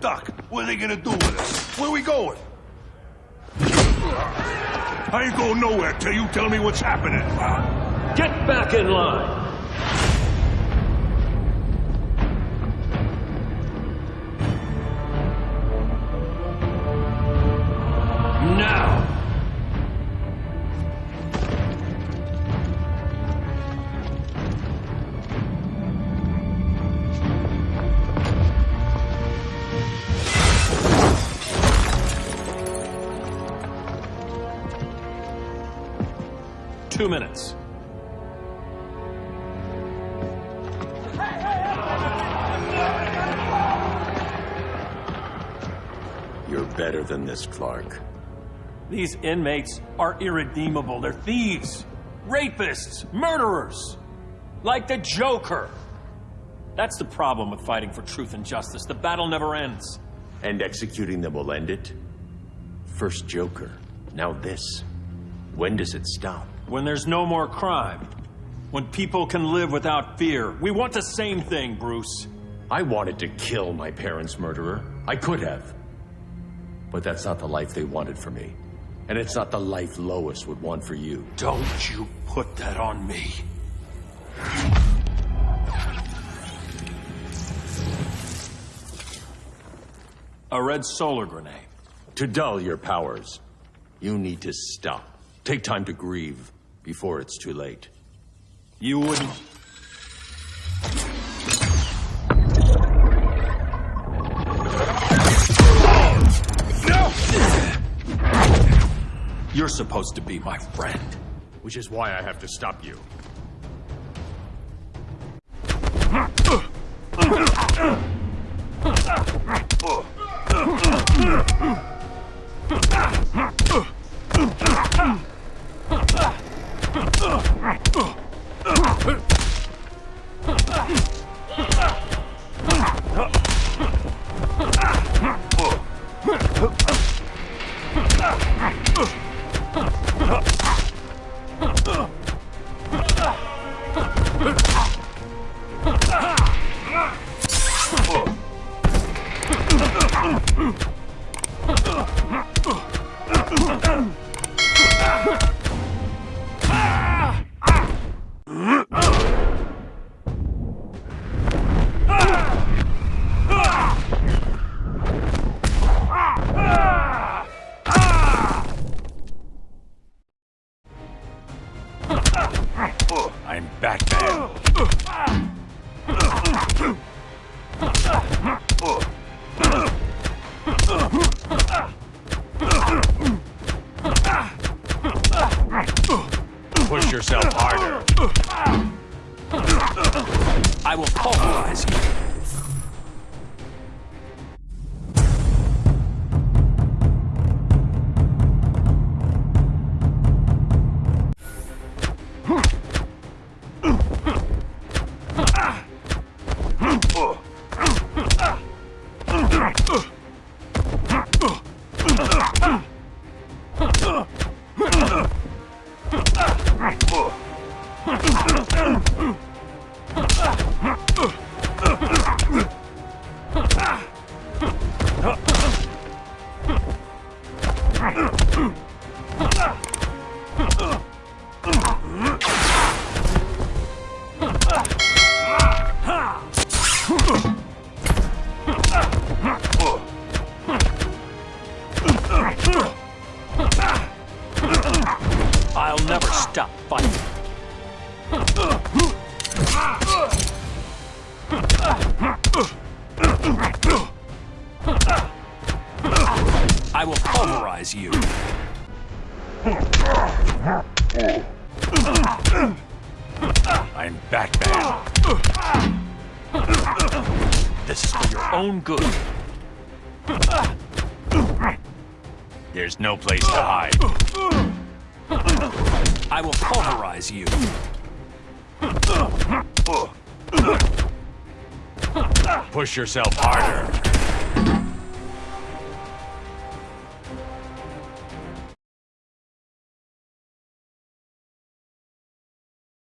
Doc, what are they gonna do with us? Where we going? I ain't going nowhere till you tell me what's happening. Get back in line! Two minutes. You're better than this, Clark. These inmates are irredeemable. They're thieves, rapists, murderers. Like the Joker. That's the problem with fighting for truth and justice. The battle never ends. And executing them will end it? First Joker, now this. When does it stop? When there's no more crime. When people can live without fear. We want the same thing, Bruce. I wanted to kill my parents' murderer. I could have. But that's not the life they wanted for me. And it's not the life Lois would want for you. Don't you put that on me. A red solar grenade. To dull your powers, you need to stop. Take time to grieve before it's too late. You wouldn't... You're supposed to be my friend. Which is why I have to stop you. Push yourself harder. I will pulverize you. Ugh! I'll never stop fighting. I will pulverize you. I'm Batman. This is for your own good. There's no place to hide. I will pulverize you. Push yourself harder.